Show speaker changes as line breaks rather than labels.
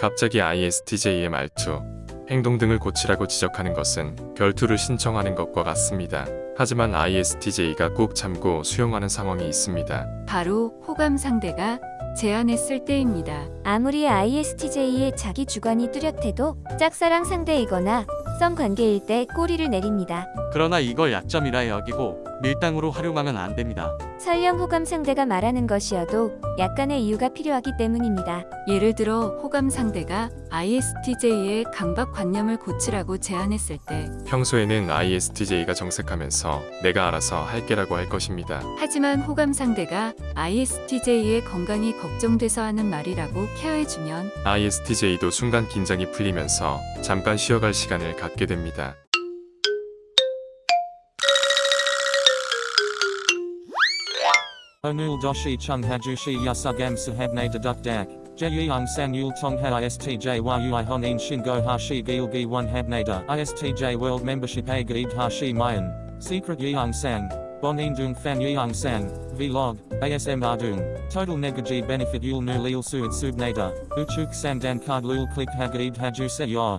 갑자기 ISTJ의 말투, 행동 등을 고치라고 지적하는 것은 결투를 신청하는 것과 같습니다. 하지만 ISTJ가 꼭 참고 수용하는 상황이 있습니다.
바로 호감 상대가 제안했을 때입니다.
아무리 ISTJ의 자기 주관이 뚜렷해도 짝사랑 상대이거나 썸 관계일 때 꼬리를 내립니다.
그러나 이걸 약점이라 여기고 밀당으로 활용하면 안 됩니다.
설령 호감 상대가 말하는 것이어도 약간의 이유가 필요하기 때문입니다.
예를 들어 호감 상대가 ISTJ의 강박관념을 고치라고 제안했을 때
평소에는 ISTJ가 정색하면서 내가 알아서 할게라고 할 것입니다.
하지만 호감 상대가 ISTJ의 건강이 걱정돼서 하는 말이라고 케어해주면
ISTJ도 순간 긴장이 풀리면서 잠깐 쉬어갈 시간을 갖게 됩니다.
Onul doshi chung hajushi yasugam sahabne deduk dak. Jeyang sang yul tong ha istj yui honin shingo hashi gilgi one habnada. Istj world membership a gaid hashi mayan. Secret yang sang. Bonin dung fan yang sang. Vlog. ASM ardung. Total negaji benefit yul nu lil suid subnada. Uchuk sandan card lul click hagaid haju se ya.